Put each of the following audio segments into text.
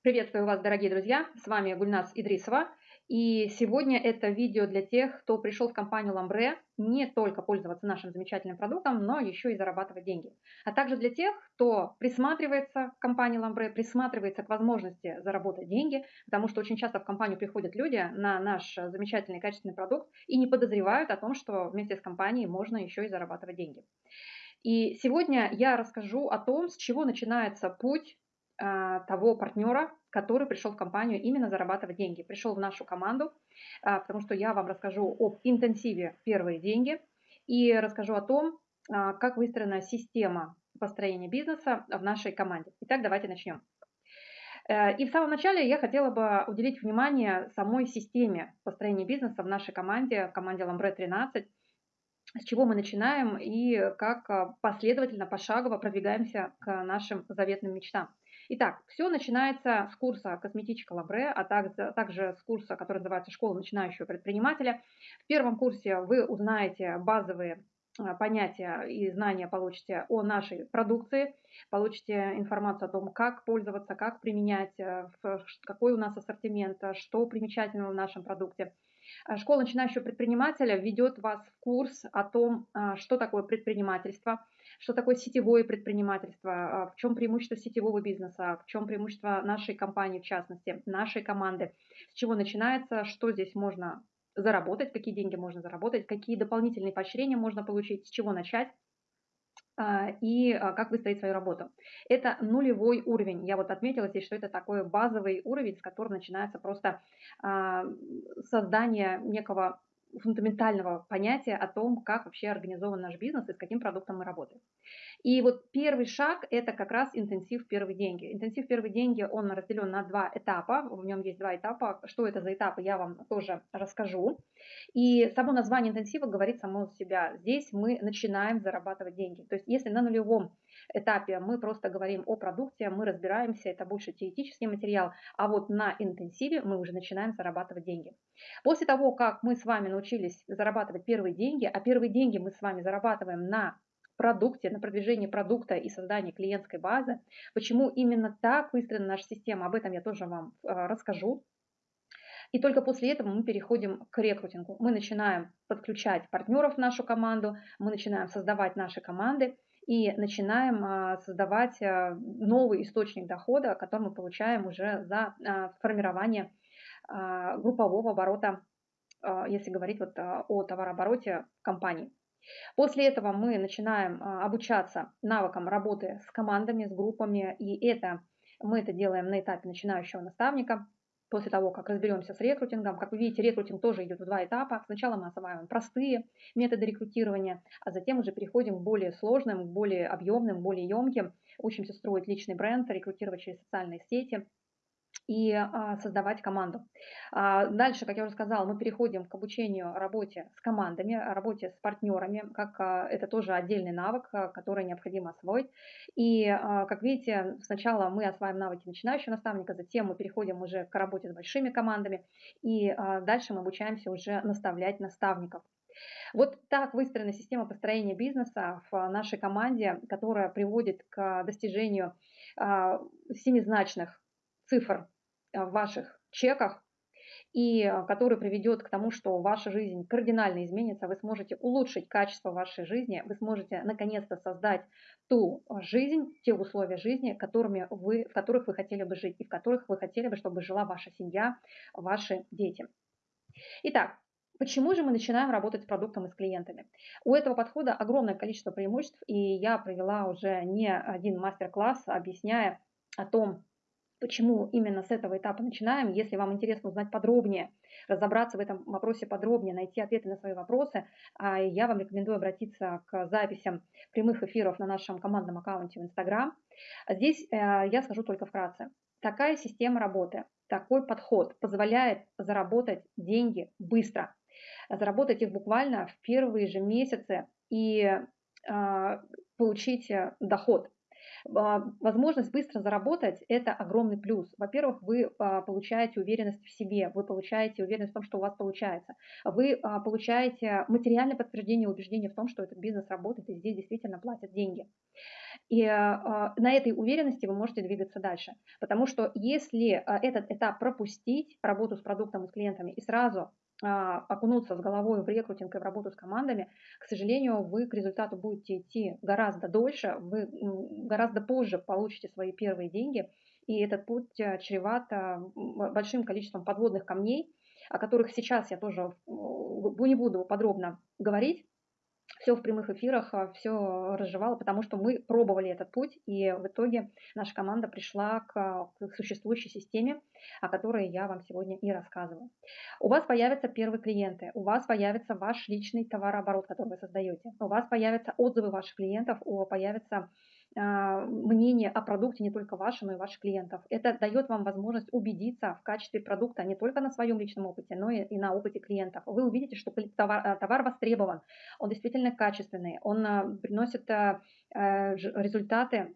Приветствую вас, дорогие друзья! С вами Гульнас Идрисова. И сегодня это видео для тех, кто пришел в компанию Ламбре не только пользоваться нашим замечательным продуктом, но еще и зарабатывать деньги. А также для тех, кто присматривается к компании Ламбре, присматривается к возможности заработать деньги, потому что очень часто в компанию приходят люди на наш замечательный качественный продукт и не подозревают о том, что вместе с компанией можно еще и зарабатывать деньги. И сегодня я расскажу о том, с чего начинается путь того партнера, который пришел в компанию именно зарабатывать деньги, пришел в нашу команду, а, потому что я вам расскажу об интенсиве «Первые деньги» и расскажу о том, а, как выстроена система построения бизнеса в нашей команде. Итак, давайте начнем. Э, и в самом начале я хотела бы уделить внимание самой системе построения бизнеса в нашей команде, команде Ламбре 13, с чего мы начинаем и как последовательно, пошагово продвигаемся к нашим заветным мечтам. Итак, все начинается с курса «Косметичка Лабре», а также, также с курса, который называется «Школа начинающего предпринимателя». В первом курсе вы узнаете базовые а, понятия и знания получите о нашей продукции, получите информацию о том, как пользоваться, как применять, э, какой у нас ассортимент, что примечательного в нашем продукте. А, школа начинающего предпринимателя ведет вас в курс о том, а, что такое предпринимательство – что такое сетевое предпринимательство, а, в чем преимущество сетевого бизнеса, в чем преимущество нашей компании, в частности, нашей команды, с чего начинается, что здесь можно заработать, какие деньги можно заработать, какие дополнительные поощрения можно получить, с чего начать и а, как выстроить свою работу. Это нулевой уровень. Я вот отметила здесь, что это такой базовый уровень, с которого начинается просто создание некого фундаментального понятия о том, как вообще организован наш бизнес и с каким продуктом мы работаем. И вот первый шаг – это как раз интенсив «Первые деньги». Интенсив «Первые деньги» он разделен на два этапа, в нем есть два этапа. Что это за этапы, я вам тоже расскажу. И само название интенсива говорит само за себя. Здесь мы начинаем зарабатывать деньги. То есть если на нулевом этапе мы просто говорим о продукте, мы разбираемся, это больше теоретический материал, а вот на интенсиве мы уже начинаем зарабатывать деньги. После того, как мы с вами научились зарабатывать первые деньги, а первые деньги мы с вами зарабатываем на продукте, на продвижении продукта и создании клиентской базы. Почему именно так выстроена наша система, об этом я тоже вам э, расскажу. И только после этого мы переходим к рекрутингу. Мы начинаем подключать партнеров в нашу команду, мы начинаем создавать наши команды и начинаем а, создавать а, новый источник дохода, который мы получаем уже за а, формирование группового оборота, если говорить вот о товарообороте компании. После этого мы начинаем обучаться навыкам работы с командами, с группами, и это мы это делаем на этапе начинающего наставника после того, как разберемся с рекрутингом. Как вы видите, рекрутинг тоже идет в два этапа. Сначала мы осваиваем простые методы рекрутирования, а затем уже переходим к более сложным, более объемным, более емким. Учимся строить личный бренд, рекрутировать через социальные сети – и а, создавать команду. А, дальше, как я уже сказала, мы переходим к обучению работе с командами, работе с партнерами, как а, это тоже отдельный навык, который необходимо освоить. И, как видите, сначала мы осваиваем навыки начинающего наставника, затем мы переходим уже к работе с большими командами, и дальше мы обучаемся уже наставлять наставников. Вот так выстроена система построения бизнеса в нашей команде, которая приводит к достижению семизначных цифр в ваших чеках, и э, который приведет к тому, что ваша жизнь кардинально изменится, вы сможете улучшить качество вашей жизни, вы сможете наконец-то создать ту жизнь, те условия жизни, которыми вы, в которых вы хотели бы жить и в которых вы хотели бы, чтобы жила ваша семья, ваши дети. Итак, Почему же мы начинаем работать с продуктом и с клиентами? У этого подхода огромное количество преимуществ, и я провела уже не один мастер-класс, объясняя о том, Почему именно с этого этапа начинаем? Если вам интересно узнать подробнее, разобраться в этом вопросе подробнее, найти ответы на свои вопросы, а, я вам рекомендую обратиться к записям прямых эфиров на нашем командном аккаунте в Instagram. Здесь э, я скажу только вкратце. Такая система работы, такой подход позволяет заработать деньги быстро, заработать их буквально в первые же месяцы и а, получить э, доход возможность быстро заработать – это огромный плюс. Во-первых, вы а, получаете уверенность в себе, вы получаете уверенность в том, что у вас получается. Вы а, получаете материальное подтверждение убеждения в том, что этот бизнес работает и здесь действительно платят деньги. И на этой уверенности вы можете двигаться дальше. Потому что если этот этап пропустить, работу с продуктом и с клиентами, и сразу а, окунуться с головой в рекрутинг и в работу с командами, к сожалению, вы к результату будете идти гораздо дольше, вы гораздо позже получите свои первые деньги, и этот путь э, чреват а, большим количеством подводных камней, о которых сейчас я тоже не буду подробно говорить, все в прямых эфирах, а, все разжевала, потому что мы пробовали этот путь, и в итоге наша команда пришла к, к существующей системе, о которой я вам сегодня и рассказываю. У вас появятся первые клиенты, у вас появится ваш личный товарооборот, который вы создаете, у вас появятся отзывы ваших клиентов, появятся мнение о продукте не только ваше, но и ваших клиентов. Это дает вам возможность убедиться в качестве продукта не только на своем личном опыте, но и, на опыте клиентов. Вы увидите, что товар, а, товар востребован, он действительно качественный, он а, приносит результаты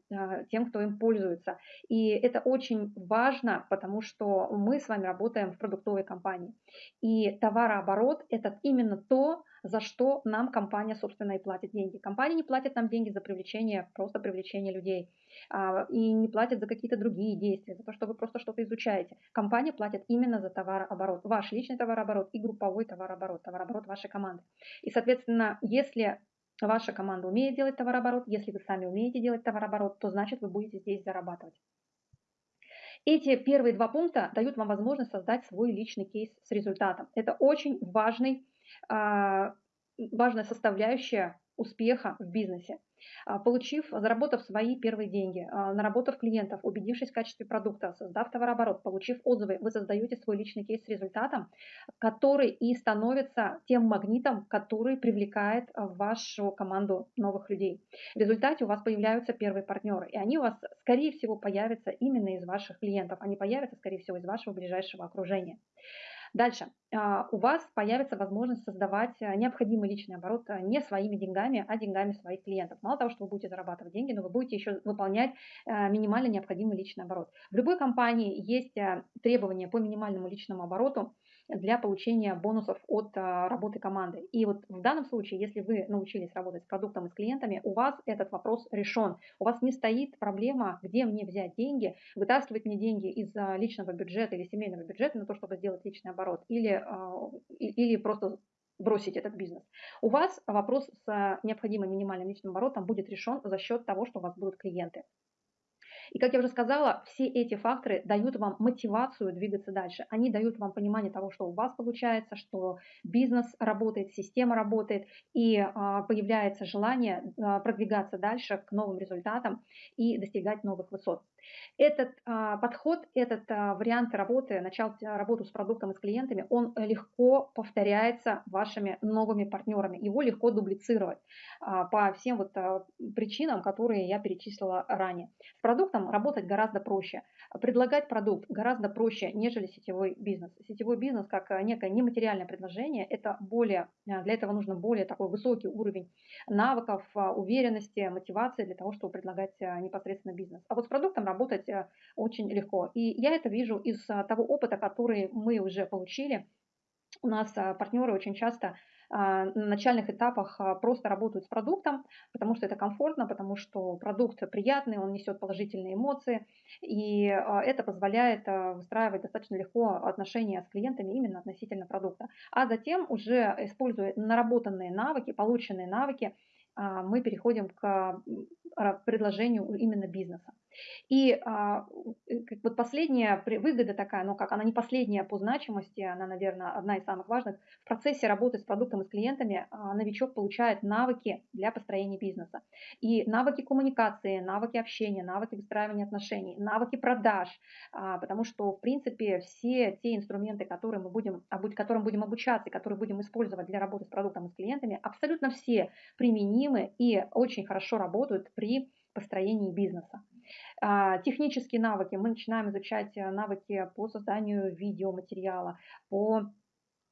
тем, кто им пользуется. И это очень важно, потому что мы с вами работаем в продуктовой компании. И товарооборот – это именно то, за что нам компания, собственно, и платит деньги. Компания не платит нам деньги за привлечение, просто привлечение людей, а, и не платит за какие-то другие действия, за то, что вы просто что-то изучаете. Компания платит именно за товарооборот, ваш личный товарооборот и групповой товарооборот, товарооборот вашей команды. И, соответственно, если ваша команда умеет делать товарооборот, если вы сами умеете делать товарооборот, то значит вы будете здесь зарабатывать. Эти первые два пункта дают вам возможность создать свой личный кейс с результатом. Это очень важный важная составляющая успеха в бизнесе. А, получив, заработав свои первые деньги, а, наработав клиентов, убедившись в качестве продукта, создав товарооборот, получив отзывы, вы создаете свой личный кейс с результатом, который и становится тем магнитом, который привлекает в вашу команду новых людей. В результате у вас появляются первые партнеры, и они у вас, скорее всего, появятся именно из ваших клиентов, они появятся, скорее всего, из вашего ближайшего окружения. Дальше. А, у вас появится возможность создавать э, необходимый личный оборот э, не своими деньгами, а деньгами своих клиентов. Мало того, что вы будете зарабатывать деньги, но вы будете еще выполнять э, минимально необходимый личный оборот. В любой компании есть требования по минимальному личному обороту, для получения бонусов от а, работы команды. И вот в данном случае, если вы научились работать с продуктом и с клиентами, у вас этот вопрос решен. У вас не стоит проблема, где мне взять деньги, вытаскивать мне деньги из а, личного бюджета или семейного бюджета на то, чтобы сделать личный оборот, или, а, или просто бросить этот бизнес. У вас вопрос с необходимым минимальным личным оборотом будет решен за счет того, что у вас будут клиенты. И, как я уже сказала, все эти факторы дают вам мотивацию двигаться дальше. Они дают вам понимание того, что у вас получается, что бизнес работает, система работает, и а, появляется желание а, продвигаться дальше к новым результатам и достигать новых высот. Этот а, подход, этот а, вариант работы, начать работу с продуктом и с клиентами, он легко повторяется вашими новыми партнерами. Его легко дублицировать а, по всем вот а, причинам, которые я перечислила ранее. С продуктом работать гораздо проще. Предлагать продукт гораздо проще, нежели сетевой бизнес. Сетевой бизнес как некое нематериальное предложение, это более, а, для этого нужно более такой высокий уровень навыков, а, уверенности, мотивации для того, чтобы предлагать а, непосредственно бизнес. А вот с продуктом работать э, очень легко. И я это вижу из э, того опыта, который мы уже получили. У нас э, партнеры очень часто на начальных этапах просто работают с продуктом, потому что это комфортно, потому что продукт приятный, он несет положительные эмоции, и это позволяет выстраивать достаточно легко отношения с клиентами именно относительно продукта. А затем уже используя наработанные навыки, полученные навыки, мы переходим к предложению именно бизнеса. И а, э, вот последняя выгода такая, ну как она не последняя по значимости, она, наверное, одна из самых важных. В процессе работы с продуктом и с клиентами а, новичок получает навыки для построения бизнеса. И навыки коммуникации, навыки общения, навыки выстраивания отношений, навыки продаж, а, потому что, в принципе, все те инструменты, которые мы будем, которым будем обучаться, которые будем использовать для работы с продуктом и с клиентами, абсолютно все применимы и очень хорошо работают при построении бизнеса. А, технические навыки. Мы начинаем изучать э, навыки по созданию видеоматериала, по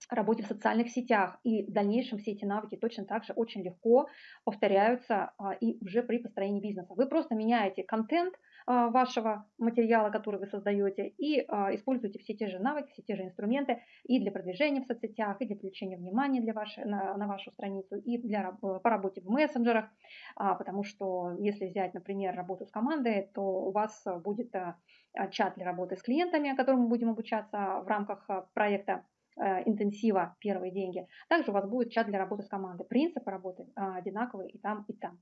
работе в социальных сетях. И в дальнейшем все эти навыки точно так же очень легко повторяются а, и уже при построении бизнеса. Вы просто меняете контент, вашего материала, который вы создаете, и используете все те же навыки, все те же инструменты и для продвижения в соцсетях, и для привлечения внимания для вашей, на, на вашу страницу, и для, по работе в мессенджерах, потому что если взять, например, работу с командой, то у вас будет чат для работы с клиентами, которому мы будем обучаться в рамках проекта интенсива первые деньги. Также у вас будет чат для работы с командой. Принципы работы а, одинаковые и там, и там.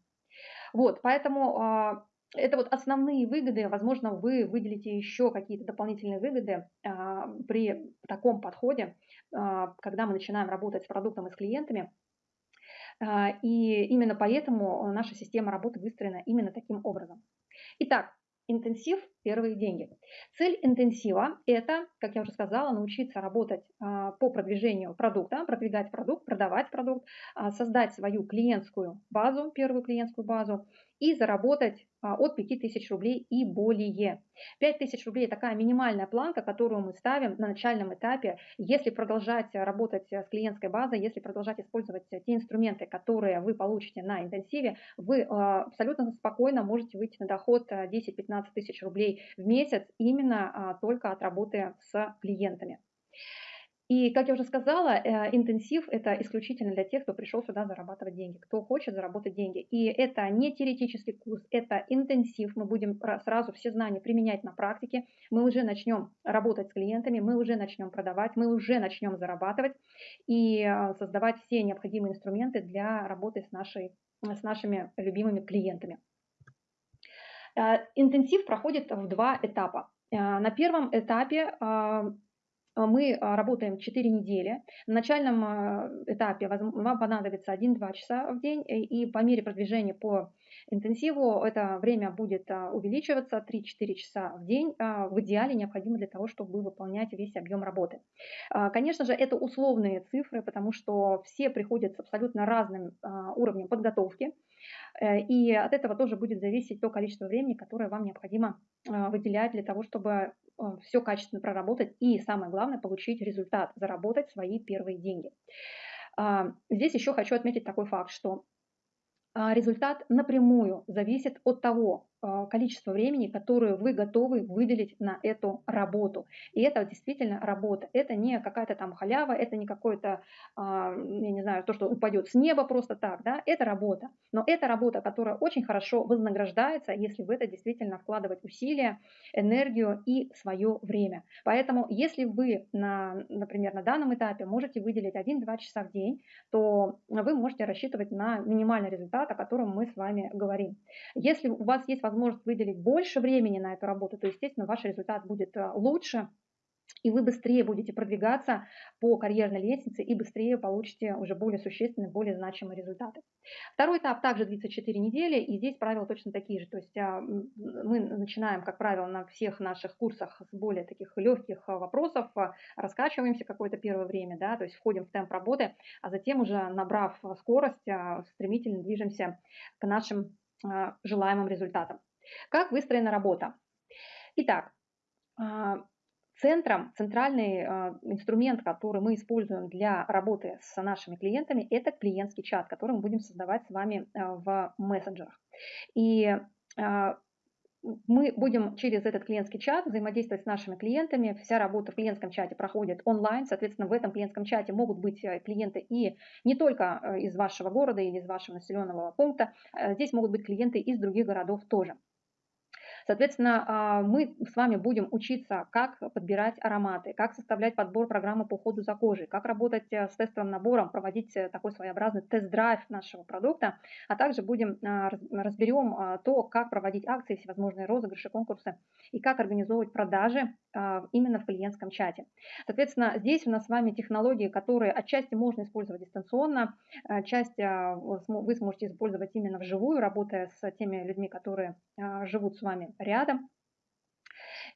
Вот, поэтому а, это вот основные выгоды. Возможно, вы выделите еще какие-то дополнительные выгоды а, при таком подходе, когда мы начинаем работать с продуктом и с клиентами. И именно поэтому наша система работы выстроена именно таким образом. Итак, Интенсив – первые деньги. Цель интенсива – это, как я уже сказала, научиться работать а, по продвижению продукта, продвигать продукт, продавать продукт, а, создать свою клиентскую базу, первую клиентскую базу и заработать а, от 5000 рублей и более. 5000 рублей – такая минимальная планка, которую мы ставим на начальном этапе. Если продолжать работать с клиентской базой, если продолжать использовать те инструменты, которые вы получите на интенсиве, вы абсолютно спокойно можете выйти на доход 10-15 тысяч рублей в месяц именно а, только от работы с клиентами. И, как я уже сказала, э, интенсив – это исключительно для тех, кто пришел сюда зарабатывать деньги, кто хочет заработать деньги. И это не теоретический курс, это интенсив. Мы будем сразу все знания применять на практике. Мы уже начнем работать с клиентами, мы уже начнем продавать, мы уже начнем зарабатывать и э, создавать все необходимые инструменты для работы с, нашей, с нашими любимыми клиентами. Э, интенсив проходит в два этапа. На первом этапе а, мы работаем 4 недели. На начальном этапе вам понадобится 1-2 часа в день, и по мере продвижения по интенсиву это время будет увеличиваться 3-4 часа в день. В идеале необходимо для того, чтобы выполнять весь объем работы. Конечно же, это условные цифры, потому что все приходят с абсолютно разным уровнем подготовки. Э, и от этого тоже будет зависеть то количество времени, которое вам необходимо выделять для того, чтобы все качественно проработать и, самое главное, получить результат, заработать свои первые деньги. А, здесь еще хочу отметить такой факт, что а, результат напрямую зависит от того, а, количество времени, которое вы готовы выделить на эту работу. И это действительно работа. Это не какая-то там халява, это не какое-то, а, я не знаю, то, что упадет с неба просто так, да, это работа. Но это работа, которая очень хорошо вознаграждается, если в это действительно вкладывать усилия, энергию и свое время. Поэтому, если вы, на, например, на данном этапе можете выделить 1-2 часа в день, то вы можете рассчитывать на минимальный результат, о котором мы с вами говорим. Если у вас есть возможность выделить больше времени на эту работу, то, естественно, ваш результат будет э, лучше, и вы быстрее будете продвигаться по карьерной лестнице и быстрее получите уже более существенные, более значимые результаты. Второй этап также длится 4 недели, и здесь правила точно такие же. То есть а, мы начинаем, как правило, на всех наших курсах с более таких легких а, вопросов, а, раскачиваемся какое-то первое время, да, то есть входим в темп работы, а затем уже набрав скорость, стремительно движемся к нашим желаемым результатам. Как выстроена работа? Итак, а, центром, центральный а, инструмент, который мы используем для работы с нашими клиентами, это клиентский чат, который мы будем создавать с вами в мессенджерах. И мы будем через этот клиентский чат взаимодействовать с нашими клиентами. Вся работа в клиентском чате проходит онлайн. Соответственно, в этом клиентском чате могут быть э, клиенты и не только э, из вашего города или из вашего населенного пункта. Э, здесь могут быть клиенты из других городов тоже. Соответственно, а, мы с вами будем учиться, как подбирать ароматы, как составлять подбор программы по уходу за кожей, как работать э, с тестовым набором, проводить э, такой своеобразный тест-драйв нашего продукта, а также будем а, разберем а, то, как проводить акции, всевозможные розыгрыши, конкурсы и как организовывать продажи именно в клиентском чате. Соответственно, здесь у нас с вами технологии, которые отчасти можно использовать дистанционно, часть вы сможете использовать именно вживую, работая с теми людьми, которые живут с вами рядом.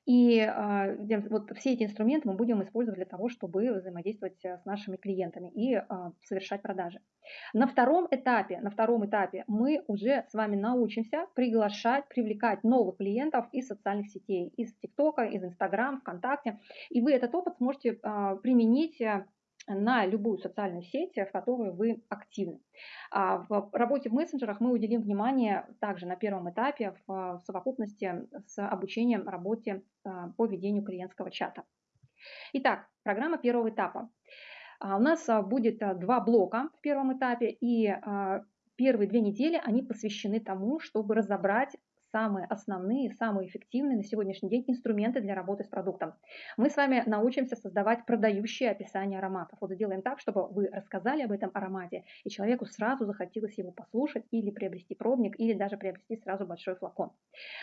И э, вот все эти инструменты мы будем использовать для того, чтобы взаимодействовать э, с нашими клиентами и э, совершать продажи. На втором этапе, на втором этапе мы уже с вами научимся приглашать, привлекать новых клиентов из социальных сетей, из ТикТока, из Инстаграм, ВКонтакте. И вы этот опыт сможете э, применить на любую социальную сеть, в которой вы активны. А в работе в мессенджерах мы уделим внимание также на первом этапе в совокупности с обучением работе а, по ведению клиентского чата. Итак, программа первого этапа. А, у нас будет два блока в первом этапе, и первые две недели они посвящены тому, чтобы разобрать самые основные, самые эффективные на сегодняшний день инструменты для работы с продуктом. Мы с вами научимся создавать продающие описания ароматов. Вот сделаем так, чтобы вы рассказали об этом аромате, и человеку сразу захотелось его послушать или приобрести пробник, или даже приобрести сразу большой флакон.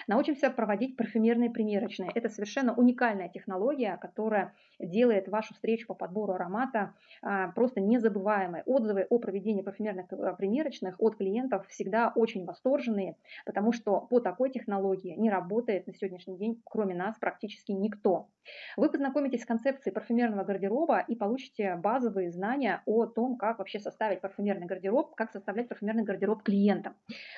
Научимся проводить парфюмерные примерочные. Это совершенно уникальная технология, которая делает вашу встречу по подбору аромата а, просто незабываемой. Отзывы о проведении парфюмерных э, примерочных от клиентов всегда очень восторженные, потому что по такой такой технологии не работает на сегодняшний день, кроме нас, практически никто. Вы познакомитесь с концепцией парфюмерного гардероба и получите базовые знания о том, как вообще составить парфюмерный гардероб, как составлять парфюмерный гардероб клиента.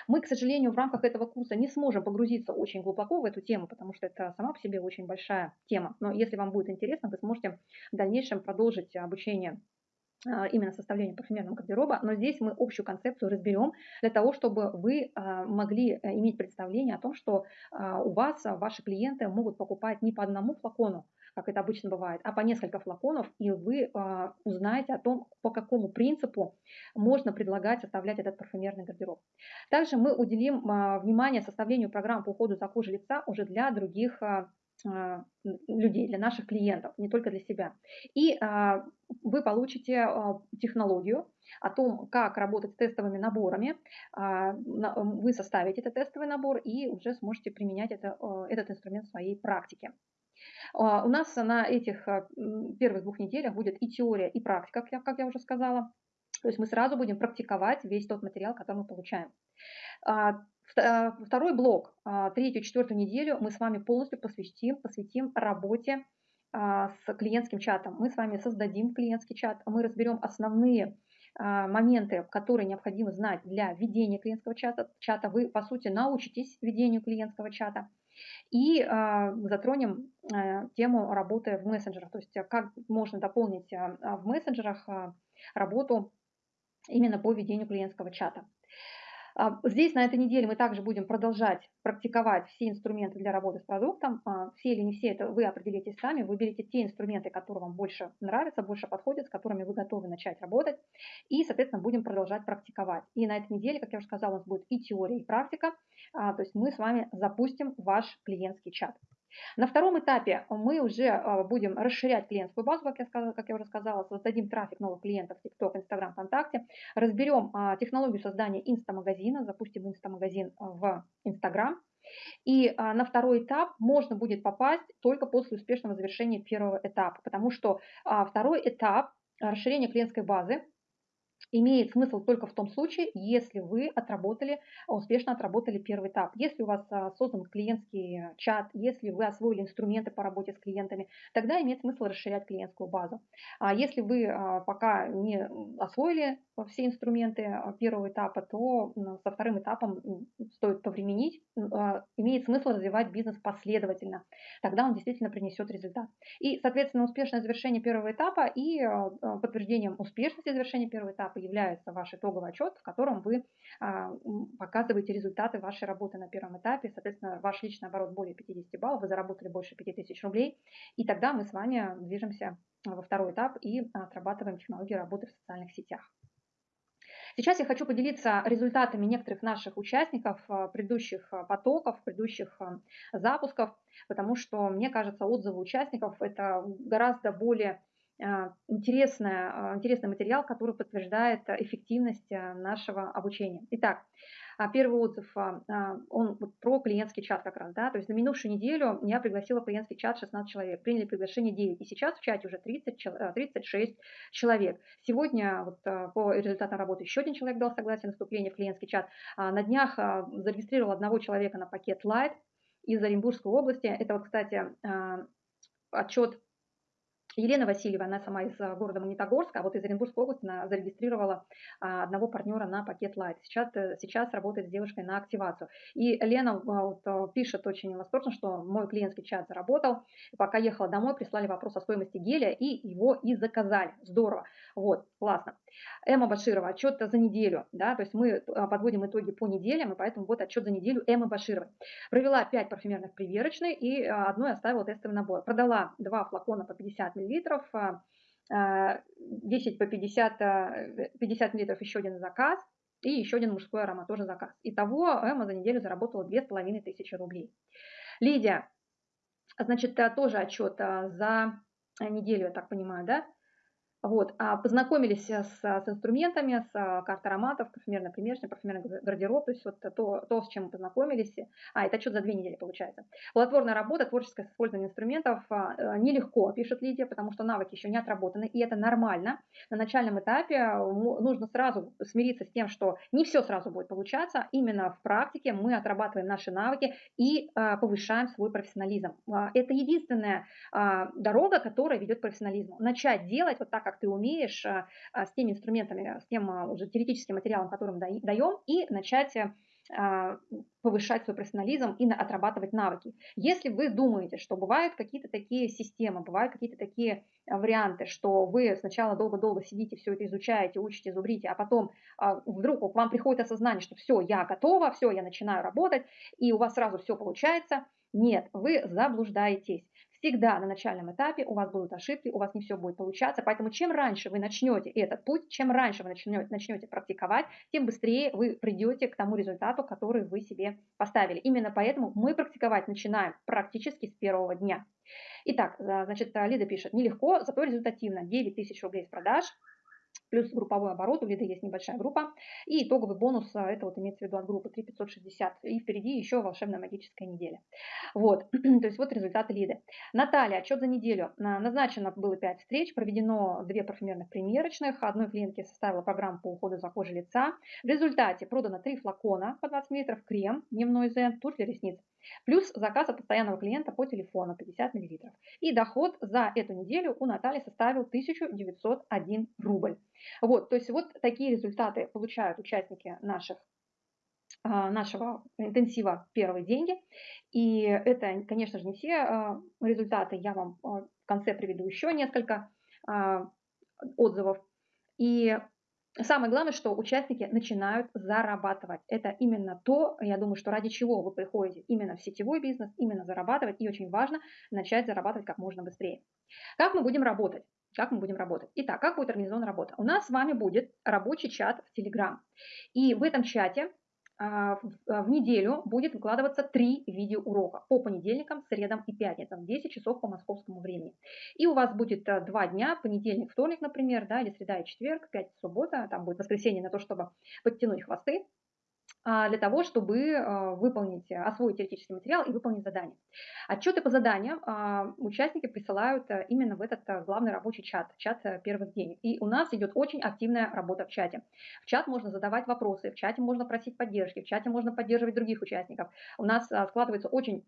Мы, к сожалению, в рамках этого курса не сможем погрузиться очень глубоко в эту тему, потому что это сама по себе очень большая тема. Но если вам будет интересно, вы сможете в дальнейшем продолжить обучение именно составлению парфюмерного гардероба, но здесь мы общую концепцию разберем для того, чтобы вы а, могли э, иметь представление о том, что а, у вас ваши клиенты могут покупать не по одному флакону, как это обычно бывает, а по несколько флаконов, и вы узнаете о том, по какому принципу можно предлагать составлять этот парфюмерный гардероб. Также мы уделим внимание составлению программ по уходу за кожей лица уже для других а, людей, для наших клиентов, не только для себя. И а, вы получите а, технологию о том, как работать с тестовыми наборами. Вы составите этот тестовый набор и уже сможете применять это, этот инструмент в своей практике. У нас на этих первых двух неделях будет и теория, и практика, как я уже сказала. То есть мы сразу будем практиковать весь тот материал, который мы получаем. Второй блок, а, третью, четвертую неделю мы с вами полностью посвятим, посвятим работе а, с клиентским чатом. Мы с вами создадим клиентский чат, мы разберем основные а, моменты, которые необходимо знать для ведения клиентского чата. чата. Вы, по сути, научитесь ведению клиентского чата. И затронем э, тему работы в мессенджерах, то есть как можно дополнить в мессенджерах работу именно по ведению клиентского чата. А, здесь на этой неделе мы также будем продолжать практиковать все инструменты для работы с продуктом. А, все или не все, это вы определитесь сами. Выберите те инструменты, которые вам больше нравятся, больше подходят, с которыми вы готовы начать работать. И, соответственно, будем продолжать практиковать. И на этой неделе, как я уже сказала, у нас будет и теория, и практика. А, то есть мы с вами запустим ваш клиентский чат. На втором этапе мы уже а, будем расширять клиентскую базу, как я, сказала, как я уже сказала, создадим трафик новых клиентов в TikTok, Instagram, ВКонтакте, разберем а, технологию создания инстамагазина, запустим инстамагазин в Instagram. И на второй этап можно будет попасть только после успешного завершения первого этапа, потому что второй этап расширения клиентской базы имеет смысл только в том случае, если вы отработали, успешно отработали первый этап. Если у вас а, создан клиентский чат, если вы освоили инструменты по работе с клиентами, тогда имеет смысл расширять клиентскую базу. А если вы а, пока не освоили все инструменты первого этапа, то со вторым этапом стоит повременить. Имеет смысл развивать бизнес последовательно. Тогда он действительно принесет результат. И, соответственно, успешное завершение первого этапа и подтверждением успешности завершения первого этапа является ваш итоговый отчет, в котором вы а, показываете результаты вашей работы на первом этапе. Соответственно, ваш личный оборот более 50 баллов, вы заработали больше 5000 рублей. И тогда мы с вами движемся во второй этап и отрабатываем технологии работы в социальных сетях. Сейчас я хочу поделиться результатами некоторых наших участников а, предыдущих а, потоков, предыдущих запусков, потому что, мне кажется, отзывы участников – это гораздо более интересная, интересный материал, который подтверждает эффективность а, нашего обучения. Итак, а, первый отзыв, он про клиентский чат как раз, да, то есть на минувшую неделю я пригласила клиентский чат 16 человек, приняли приглашение 9, и сейчас в чате уже 30, 36 человек. Сегодня вот по результатам работы еще один человек дал согласие на вступление в клиентский чат. На днях зарегистрировал одного человека на пакет Light из Оренбургской области. Это вот, кстати, отчет Елена Васильева, она сама из а, города Магнитогорска, а вот из Оренбургской области она зарегистрировала а, одного партнера на пакет Light. Сейчас, э, сейчас работает с девушкой на активацию. И Лена вот, пишет очень восторженно, что мой клиентский чат заработал. Пока ехала домой, прислали вопрос о стоимости геля и его и заказали. Здорово. Вот, классно. Эмма Баширова, отчет за неделю. Да, то есть мы подводим итоги по неделям, и поэтому вот отчет за неделю Эммы Башировой. Провела 5 парфюмерных примерочных и одной оставила тестовый набор. Продала два флакона по 50 миллилитров, 10 а, а, по 50, 50 миллилитров еще один заказ, и еще один мужской аромат, тоже заказ. Итого Эмма за неделю заработала 2500 рублей. Лидия, значит, тоже отчет а, за неделю, я так понимаю, да? Вот, а познакомились с, с инструментами, с картой ароматов, парфюмерный примерочный, парфюмерный гардероб, то есть вот то, то, с чем мы познакомились. А, это что за две недели получается. Плодотворная работа, творческое с использованием инструментов а, э, нелегко, пишет Лидия, потому что навыки еще не отработаны, и это нормально. На начальном этапе нужно сразу смириться с тем, что не все сразу будет получаться. Именно в практике мы отрабатываем наши навыки и а, повышаем свой профессионализм. А, это единственная дорога, которая ведет к профессионализму. Начать делать вот так, как ты умеешь, а, а, с теми инструментами, с тем а, уже теоретическим материалом, которым даем, и начать э, повышать свой профессионализм и отрабатывать навыки. Если вы думаете, что бывают какие-то такие системы, бывают какие-то такие варианты, что вы сначала долго-долго сидите, все это изучаете, учите, зубрите, а потом вдруг к вам приходит осознание, что все, я готова, все, я начинаю работать, и у вас сразу все получается, нет, вы заблуждаетесь. Всегда на начальном этапе у вас будут ошибки, у вас не все будет получаться. Поэтому чем раньше вы начнете этот путь, чем раньше вы начнете, начнете практиковать, тем быстрее вы придете к тому результату, который вы себе поставили. Именно поэтому мы практиковать начинаем практически с первого дня. Итак, значит, Лида пишет, нелегко, зато результативно. 9 тысяч рублей с продаж, плюс групповой оборот, у Лиды есть небольшая группа, и итоговый бонус, а, это вот имеется в виду от группы 3560, и впереди еще волшебная магическая неделя. Вот, то есть вот результаты Лиды. Наталья, отчет за неделю. Назначено было 5 встреч, проведено 2 парфюмерных примерочных, одной клиентке составила программу по уходу за кожей лица. В результате продано 3 флакона по 20 мл, крем, дневной зен, тушь для ресниц. Плюс заказ от постоянного клиента по телефону 50 мл. И доход за эту неделю у Натальи составил 1901 рубль. Вот, то есть вот такие результаты получают участники наших а, нашего интенсива «Первые деньги». И это, конечно же, не все а, результаты. Я вам а, в конце приведу еще несколько отзывов. И Самое главное, что участники начинают зарабатывать. Это именно то, я думаю, что ради чего вы приходите именно в сетевой бизнес, именно зарабатывать. И очень важно начать зарабатывать как можно быстрее. Как мы будем работать? Как мы будем работать? Итак, как будет организована работа? У нас с вами будет рабочий чат в Telegram. И в этом чате а, а, в неделю будет выкладываться три видеоурока по понедельникам, средам и пятницам в 10 часов по московскому времени. И у вас будет а, два дня, понедельник, вторник, например, да, или среда и четверг, пятница, суббота, там будет воскресенье на то, чтобы подтянуть хвосты, а, для того, чтобы а, выполнить, освоить теоретический материал и выполнить задание. Отчеты по заданиям а, участники присылают именно в этот главный рабочий чат, чат первых денег. И у нас идет очень активная работа в чате. В чат можно задавать вопросы, в чате можно просить поддержки, в чате можно поддерживать других участников. У нас складывается очень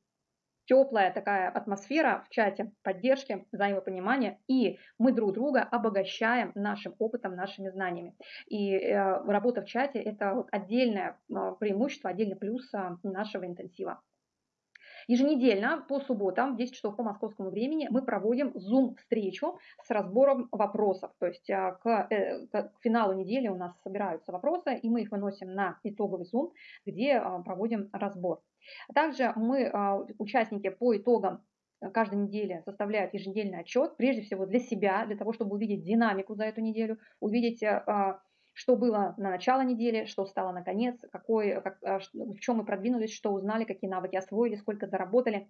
теплая такая атмосфера в чате поддержки, взаимопонимания, и мы друг друга обогащаем нашим опытом, нашими знаниями. И э, работа в чате – это отдельное э, преимущество, отдельный плюс э, нашего интенсива. Еженедельно по субботам в 10 часов по московскому времени мы проводим Zoom-встречу с разбором вопросов. То есть к, к финалу недели у нас собираются вопросы, и мы их выносим на итоговый Zoom, где проводим разбор. Также мы, а, участники, по итогам э, каждой недели составляют еженедельный отчет, прежде всего для себя, для того, чтобы увидеть динамику за эту неделю, увидеть, э, а, что было на начало недели, что стало на конец, какой, как, а, в чем мы продвинулись, что узнали, какие навыки освоили, сколько заработали,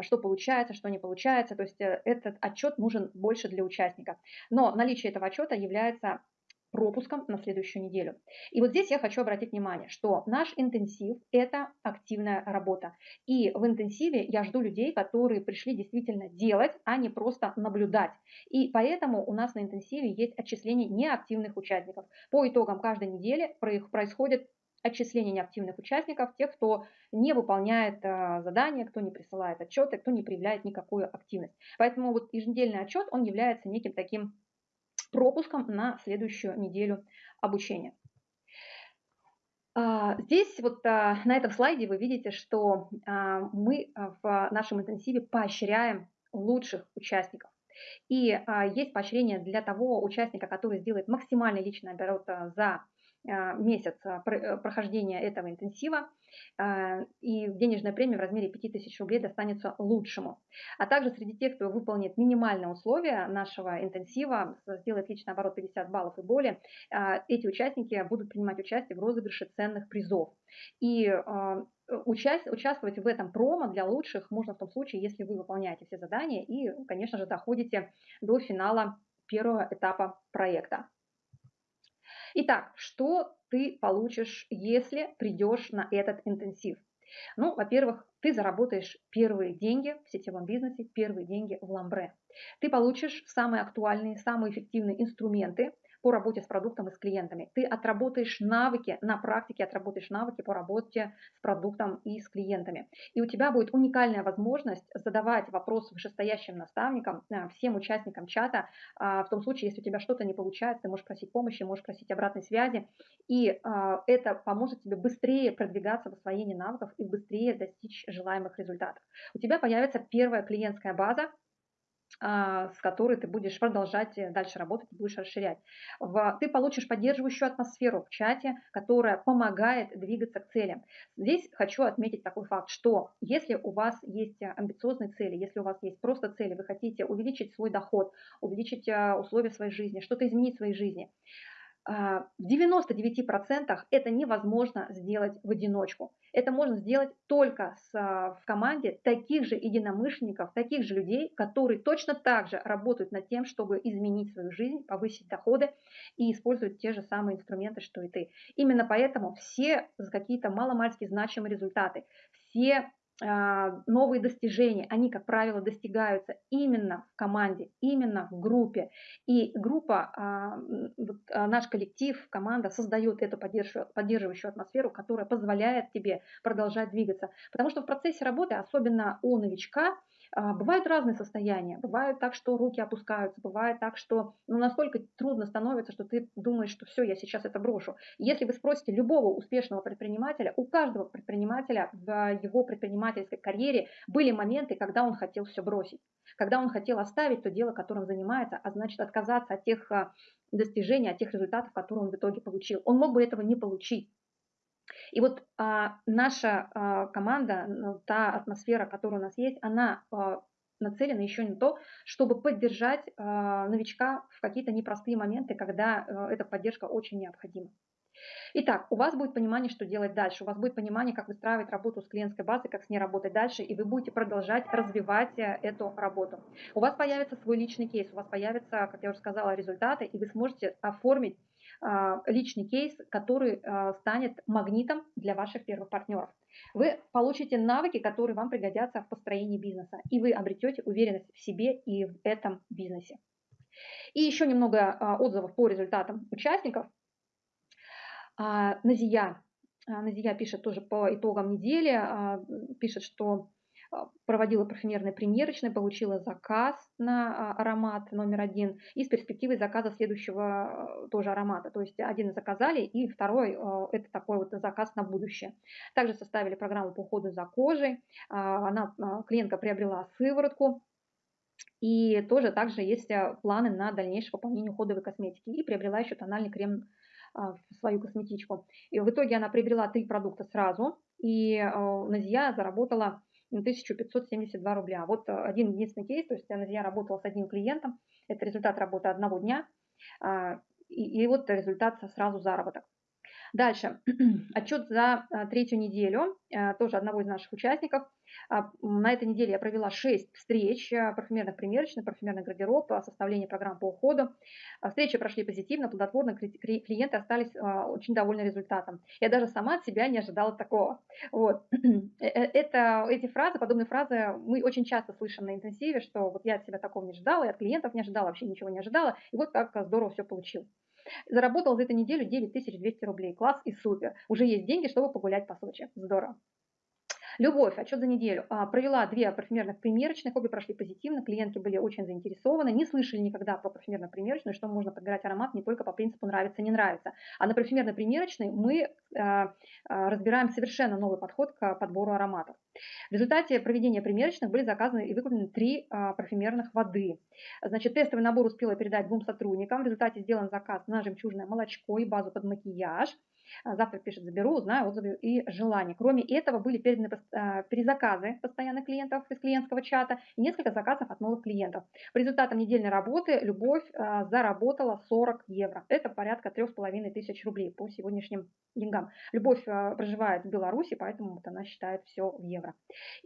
что получается, что не получается. То есть э, этот отчет нужен больше для участника. Но наличие этого отчета является пропуском на следующую неделю. И вот здесь я хочу обратить внимание, что наш интенсив – это активная работа. И в интенсиве я жду людей, которые пришли действительно делать, а не просто наблюдать. И поэтому у нас на интенсиве есть отчисление неактивных участников. По итогам каждой недели происходит отчисление неактивных участников, тех, кто не выполняет задания, кто не присылает отчеты, кто не проявляет никакую активность. Поэтому вот еженедельный отчет, он является неким таким пропуском на следующую неделю обучения. А, здесь вот а, на этом слайде вы видите, что а, мы в нашем интенсиве поощряем лучших участников. И есть поощрение для того участника, который сделает максимальный личный оборот за месяц э, прохождения этого интенсива. А, и денежная премия в размере 5000 рублей достанется лучшему. А также среди тех, кто выполнит минимальные условия нашего интенсива, сделает личный оборот 50 баллов и более, а, эти участники будут принимать участие в розыгрыше ценных призов. И а, участвовать в этом промо для лучших можно в том случае, если вы выполняете все задания и, конечно же, доходите до финала первого этапа проекта. Итак, что ты получишь, если придешь на этот интенсив? Ну, во-первых, ты заработаешь первые деньги в сетевом бизнесе, первые деньги в ламбре. Ты получишь самые актуальные, самые эффективные инструменты по работе с продуктом и с клиентами. Ты отработаешь навыки, на практике отработаешь навыки по работе с продуктом и с клиентами. И у тебя будет уникальная возможность задавать вопросы вышестоящим наставникам, э, всем участникам чата. А, в том случае, если у тебя что-то не получается, ты можешь просить помощи, можешь просить обратной связи. И а, это поможет тебе быстрее продвигаться в освоении навыков и быстрее достичь желаемых результатов. У тебя появится первая клиентская база, с которой ты будешь продолжать э, дальше работать будешь расширять. Ты получишь поддерживающую атмосферу в чате, которая помогает двигаться к целям. Здесь хочу отметить такой факт, что если у вас есть э, амбициозные цели, если у вас есть просто цели, вы хотите увеличить свой доход, увеличить э, условия своей жизни, что-то изменить в своей жизни, а, в 99% это невозможно сделать в одиночку. Это можно сделать только с, а, в команде таких же единомышленников, таких же людей, которые точно так же работают над тем, чтобы изменить свою жизнь, повысить доходы и используют те же самые инструменты, что и ты. Именно поэтому все за какие-то маломальски значимые результаты, все а, новые достижения, они, как правило, достигаются именно в команде, именно в группе. И группа, а, а, наш коллектив, команда создает эту поддерживающую атмосферу, которая позволяет тебе продолжать двигаться. Потому что в процессе работы, особенно у новичка, бывают разные состояния. Бывает так, что руки опускаются, бывает так, что ну, настолько трудно становится, что ты думаешь, что все, я сейчас это брошу. Если вы спросите любого успешного предпринимателя, у каждого предпринимателя в его предпринимательской карьере были моменты, когда он хотел все бросить, когда он хотел оставить то дело, которым занимается, а значит отказаться от тех а, достижений, от тех результатов, которые он в итоге получил. Он мог бы этого не получить. И вот а, наша а, команда, ну, та атмосфера, которая у нас есть, она а, нацелена еще на то, чтобы поддержать а, новичка в какие-то непростые моменты, когда а, эта поддержка очень необходима. Итак, у вас будет понимание, что делать дальше, у вас будет понимание, как выстраивать работу с клиентской базой, как с ней работать дальше, и вы будете продолжать развивать э, эту работу. У вас появится свой личный кейс, у вас появятся, как я уже сказала, результаты, и вы сможете оформить личный кейс, который а, станет магнитом для ваших первых партнеров. Вы получите навыки, которые вам пригодятся в построении бизнеса, и вы обретете уверенность в себе и в этом бизнесе. И еще немного а, отзывов по результатам участников. А, Назия, а, Назия пишет тоже по итогам недели, а, пишет, что проводила парфюмерный примерочный, получила заказ на аромат номер один и с перспективой заказа следующего тоже аромата. То есть один заказали и второй это такой вот заказ на будущее. Также составили программу по уходу за кожей. Она, клиентка приобрела сыворотку и тоже также есть планы на дальнейшее пополнение уходовой косметики и приобрела еще тональный крем а, в свою косметичку. И в итоге она приобрела три продукта сразу, и а, Назия заработала 1572 рубля. Вот один единственный кейс, то есть Назия работала с одним клиентом, это результат работы одного дня, а, и, и вот результат сразу заработок. Дальше, отчет за третью неделю, тоже одного из наших участников – а, на этой неделе я провела 6 встреч а, парфюмерных примерочных, парфюмерный гардероб, а, составление программ по уходу. Встречи прошли позитивно, плодотворно, клиенты остались очень довольны результатом. Я даже сама от себя не ожидала такого. Вот. Э, э, это, эти фразы, подобные фразы мы очень часто слышим на интенсиве, что вот я от себя такого не ожидала, я от клиентов не ожидала, вообще ничего не ожидала, и вот как здорово все получил. Заработал за эту неделю 9200 рублей. Класс и супер. Уже есть деньги, чтобы погулять по Сочи. Здорово. Любовь, отчет за неделю. А, провела две парфюмерных примерочных, обе прошли позитивно, клиентки были очень заинтересованы, не слышали никогда про парфюмерную примерочную, что можно подбирать аромат не только по принципу нравится, не нравится. А на парфюмерной примерочной мы а, а, разбираем совершенно новый подход к подбору ароматов. В результате проведения примерочных были заказаны и выкуплены три парфюмерных воды. Значит, тестовый набор успела передать двум сотрудникам. В результате сделан заказ на жемчужное молочко и базу под макияж. А, завтра пишет, заберу, узнаю отзывы и желания. Кроме этого были переданы а, перезаказы постоянных клиентов из клиентского чата и несколько заказов от новых клиентов. По результатам недельной работы Любовь а, заработала 40 евро. Это порядка 3,5 тысяч рублей по сегодняшним деньгам. Любовь проживает в Беларуси, поэтому вот она считает все в евро.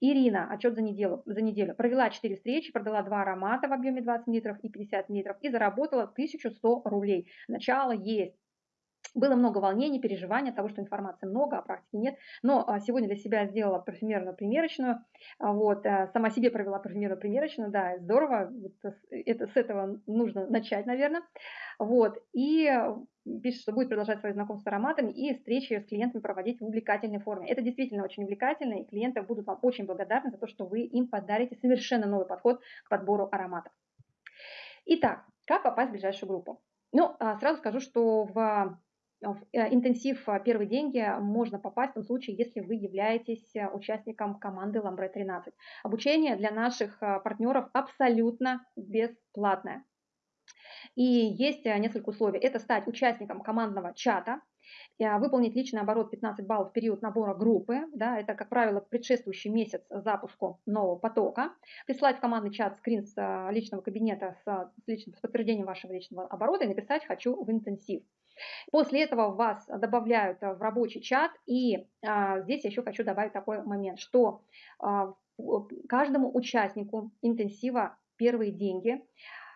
Ирина, отчет за неделю, за неделю. Провела 4 встречи, продала 2 аромата в объеме 20 литров и 50 литров и заработала 1100 рублей. Начало есть. Было много волнений, переживаний от того, что информации много, а практики нет. Но а, сегодня для себя сделала парфюмерную примерочную. А, вот, э, сама себе провела парфюмерную примерочную. Да, здорово. Это, с этого нужно начать, наверное. Вот. И пишет, что будет продолжать свои знакомства с ароматами и встречи с клиентами проводить в увлекательной форме. Это действительно очень увлекательно, и клиенты будут вам очень благодарны за то, что вы им подарите совершенно новый подход к подбору ароматов. Итак, как попасть в ближайшую группу? Ну, сразу скажу, что в в э, интенсив а, «Первые деньги» можно попасть в том случае, если вы являетесь э, участником команды Ламбре 13. Обучение для наших а, партнеров абсолютно бесплатное. И есть э, несколько условий. Это стать участником командного чата, выполнить личный оборот 15 баллов в период набора группы, да, это, как правило, предшествующий месяц запуску нового потока, прислать в командный чат скрин с личного кабинета с, с, личным, с подтверждением вашего личного оборота и написать «хочу в интенсив». После этого вас добавляют в рабочий чат, и а, здесь еще хочу добавить такой момент, что а, каждому участнику интенсива «Первые деньги»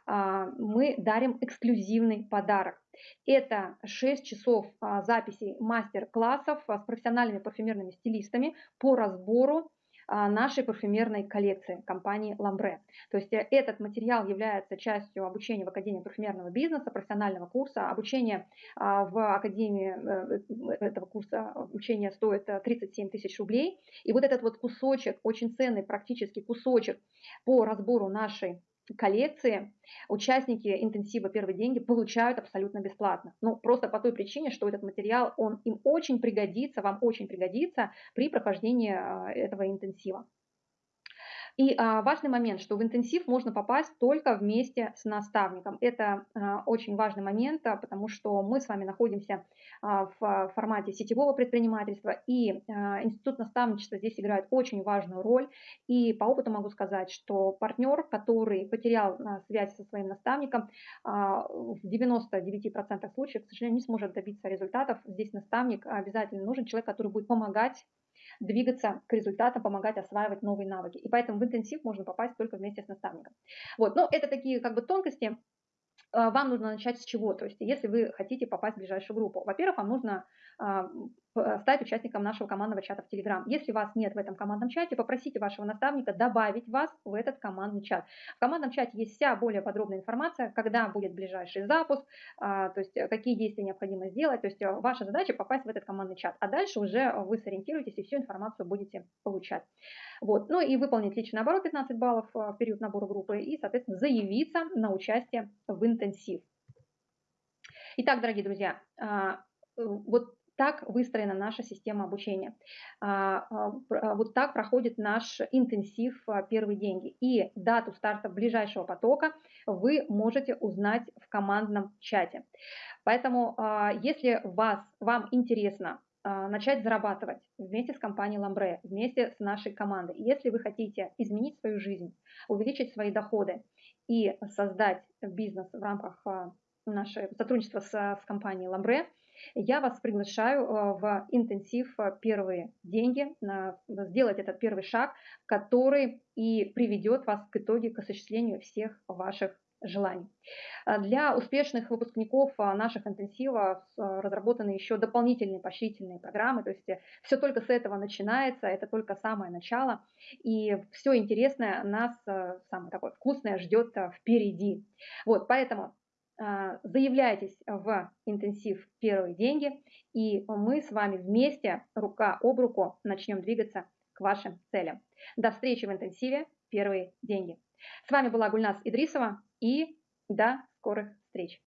а, мы дарим эксклюзивный подарок. Это 6 часов а, записей мастер-классов с профессиональными парфюмерными стилистами по разбору а, нашей парфюмерной коллекции компании Ламбре. То есть э, этот материал является частью обучения в Академии парфюмерного бизнеса, профессионального курса. Обучение а, в Академии э, э, этого курса обучение стоит 37 тысяч рублей. И вот этот вот кусочек, очень ценный практически кусочек по разбору нашей коллекции участники интенсива «Первые деньги» получают абсолютно бесплатно. Ну, просто по той причине, что этот материал, он им очень пригодится, вам очень пригодится при прохождении а, этого интенсива. И а, важный момент, что в интенсив можно попасть только вместе с наставником. Это а, очень важный момент, а, потому что мы с вами находимся а, в формате сетевого предпринимательства, и а, институт наставничества здесь играет очень важную роль. И по опыту могу сказать, что партнер, который потерял а, связь со своим наставником, а, в 99% случаев, к сожалению, не сможет добиться результатов. Здесь наставник обязательно нужен, человек, который будет помогать двигаться к результатам, помогать осваивать новые навыки. И поэтому в интенсив можно попасть только вместе с наставником. Вот, но это такие как бы тонкости, а, вам нужно начать с чего? То есть, если вы хотите попасть в ближайшую группу, во-первых, вам нужно а, стать участником нашего командного чата в Telegram. Если вас нет в этом командном чате, попросите вашего наставника добавить вас в этот командный чат. В командном чате есть вся более подробная информация, когда будет ближайший запуск, а, то есть какие действия необходимо сделать. То есть ваша задача попасть в этот командный чат, а дальше уже вы сориентируетесь и всю информацию будете получать. Вот. Ну и выполнить личный оборот 15 баллов в период набора группы и, соответственно, заявиться на участие в интенсив. Итак, дорогие друзья, вот так выстроена наша система обучения. А, а, а, вот так проходит наш интенсив «Первые деньги». И дату старта ближайшего потока вы можете узнать в командном чате. Поэтому, если вас, вам интересно начать зарабатывать вместе с компанией Ламбре, вместе с нашей командой. Если вы хотите изменить свою жизнь, увеличить свои доходы и создать бизнес в рамках нашего сотрудничества с, с компанией Ламбре, я вас приглашаю э, в интенсив э, «Первые деньги», сделать этот первый шаг, который и приведет вас к итоге к осуществлению всех ваших желаний. Э, для успешных выпускников наших интенсивов разработаны еще дополнительные поощрительные программы, то есть все только с этого начинается, это только самое начало, и все интересное нас, самое такое вкусное, ждет впереди. Вот, поэтому заявляйтесь в интенсив «Первые деньги», и мы с вами вместе, рука об руку, начнем двигаться к вашим целям. До встречи в интенсиве «Первые деньги». С вами была Гульнас Идрисова и до скорых встреч.